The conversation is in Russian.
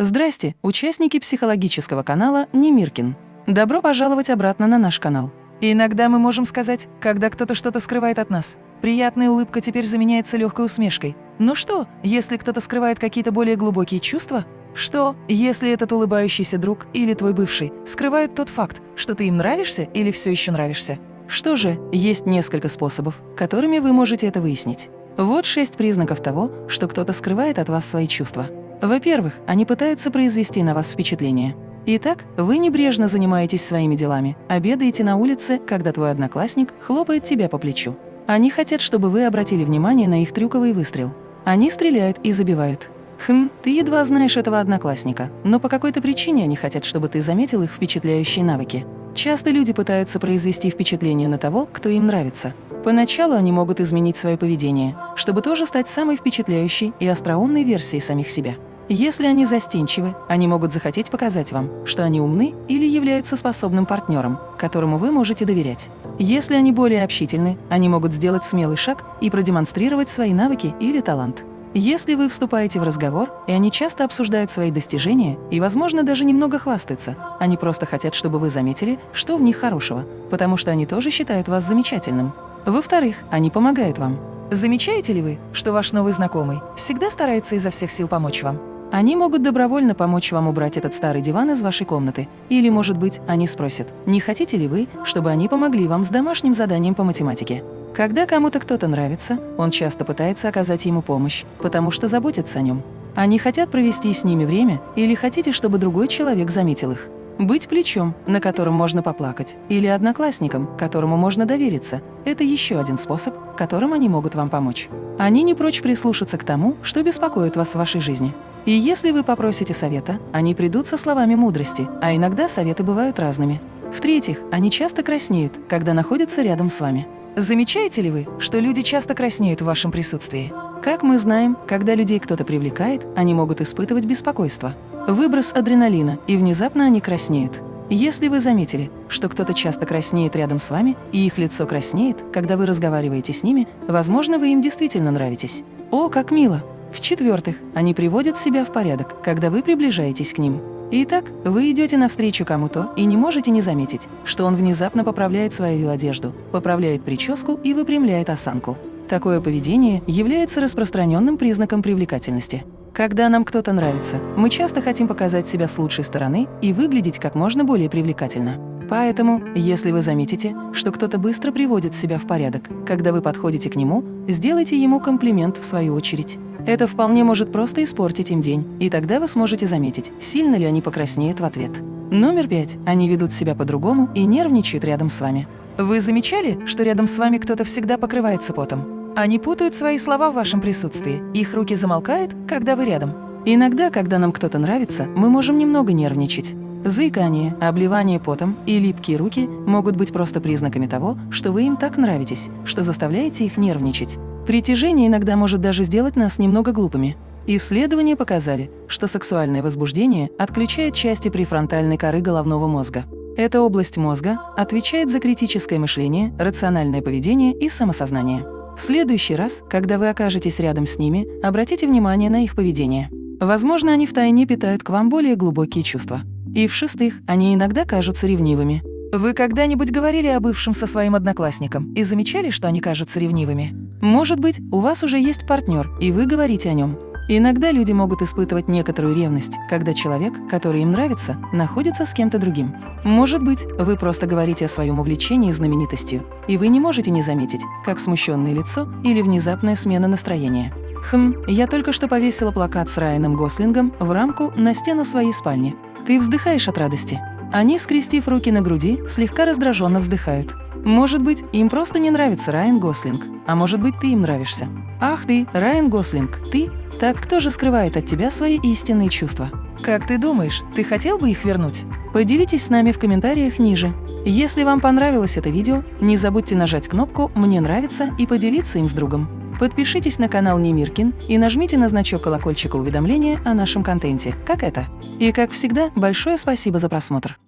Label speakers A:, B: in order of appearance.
A: Здрасте, участники психологического канала Немиркин. Добро пожаловать обратно на наш канал. иногда мы можем сказать, когда кто-то что-то скрывает от нас. Приятная улыбка теперь заменяется легкой усмешкой. Ну что, если кто-то скрывает какие-то более глубокие чувства? Что, если этот улыбающийся друг или твой бывший скрывают тот факт, что ты им нравишься или все еще нравишься? Что же, есть несколько способов, которыми вы можете это выяснить. Вот шесть признаков того, что кто-то скрывает от вас свои чувства. Во-первых, они пытаются произвести на вас впечатление. Итак, вы небрежно занимаетесь своими делами, обедаете на улице, когда твой одноклассник хлопает тебя по плечу. Они хотят, чтобы вы обратили внимание на их трюковый выстрел. Они стреляют и забивают. Хм, ты едва знаешь этого одноклассника, но по какой-то причине они хотят, чтобы ты заметил их впечатляющие навыки. Часто люди пытаются произвести впечатление на того, кто им нравится. Поначалу они могут изменить свое поведение, чтобы тоже стать самой впечатляющей и остроумной версией самих себя. Если они застенчивы, они могут захотеть показать вам, что они умны или являются способным партнером, которому вы можете доверять. Если они более общительны, они могут сделать смелый шаг и продемонстрировать свои навыки или талант. Если вы вступаете в разговор, и они часто обсуждают свои достижения и, возможно, даже немного хвастаются, они просто хотят, чтобы вы заметили, что в них хорошего, потому что они тоже считают вас замечательным. Во-вторых, они помогают вам. Замечаете ли вы, что ваш новый знакомый всегда старается изо всех сил помочь вам? Они могут добровольно помочь вам убрать этот старый диван из вашей комнаты. Или, может быть, они спросят, не хотите ли вы, чтобы они помогли вам с домашним заданием по математике. Когда кому-то кто-то нравится, он часто пытается оказать ему помощь, потому что заботится о нем. Они хотят провести с ними время или хотите, чтобы другой человек заметил их. Быть плечом, на котором можно поплакать, или одноклассником, которому можно довериться – это еще один способ, которым они могут вам помочь. Они не прочь прислушаться к тому, что беспокоит вас в вашей жизни. И если вы попросите совета, они придут со словами мудрости, а иногда советы бывают разными. В-третьих, они часто краснеют, когда находятся рядом с вами. Замечаете ли вы, что люди часто краснеют в вашем присутствии? Как мы знаем, когда людей кто-то привлекает, они могут испытывать беспокойство. Выброс адреналина, и внезапно они краснеют. Если вы заметили, что кто-то часто краснеет рядом с вами, и их лицо краснеет, когда вы разговариваете с ними, возможно, вы им действительно нравитесь. О, как мило! В-четвертых, они приводят себя в порядок, когда вы приближаетесь к ним. Итак, вы идете навстречу кому-то и не можете не заметить, что он внезапно поправляет свою одежду, поправляет прическу и выпрямляет осанку. Такое поведение является распространенным признаком привлекательности. Когда нам кто-то нравится, мы часто хотим показать себя с лучшей стороны и выглядеть как можно более привлекательно. Поэтому, если вы заметите, что кто-то быстро приводит себя в порядок, когда вы подходите к нему, сделайте ему комплимент в свою очередь. Это вполне может просто испортить им день, и тогда вы сможете заметить, сильно ли они покраснеют в ответ. Номер пять. Они ведут себя по-другому и нервничают рядом с вами. Вы замечали, что рядом с вами кто-то всегда покрывается потом? Они путают свои слова в вашем присутствии, их руки замолкают, когда вы рядом. Иногда, когда нам кто-то нравится, мы можем немного нервничать. Заикание, обливание потом и липкие руки могут быть просто признаками того, что вы им так нравитесь, что заставляете их нервничать. Притяжение иногда может даже сделать нас немного глупыми. Исследования показали, что сексуальное возбуждение отключает части префронтальной коры головного мозга. Эта область мозга отвечает за критическое мышление, рациональное поведение и самосознание. В следующий раз, когда вы окажетесь рядом с ними, обратите внимание на их поведение. Возможно, они втайне питают к вам более глубокие чувства. И в-шестых, они иногда кажутся ревнивыми. Вы когда-нибудь говорили о бывшем со своим одноклассником и замечали, что они кажутся ревнивыми? Может быть, у вас уже есть партнер, и вы говорите о нем. Иногда люди могут испытывать некоторую ревность, когда человек, который им нравится, находится с кем-то другим. Может быть, вы просто говорите о своем увлечении знаменитостью, и вы не можете не заметить, как смущенное лицо или внезапная смена настроения. Хм, я только что повесила плакат с Райаном Гослингом в рамку на стену своей спальни. Ты вздыхаешь от радости. Они, скрестив руки на груди, слегка раздраженно вздыхают. Может быть, им просто не нравится Райан Гослинг, а может быть, ты им нравишься. Ах ты, Райан Гослинг, ты? Так кто же скрывает от тебя свои истинные чувства? Как ты думаешь, ты хотел бы их вернуть? Поделитесь с нами в комментариях ниже. Если вам понравилось это видео, не забудьте нажать кнопку «Мне нравится» и поделиться им с другом. Подпишитесь на канал Немиркин и нажмите на значок колокольчика уведомления о нашем контенте, как это. И как всегда, большое спасибо за просмотр.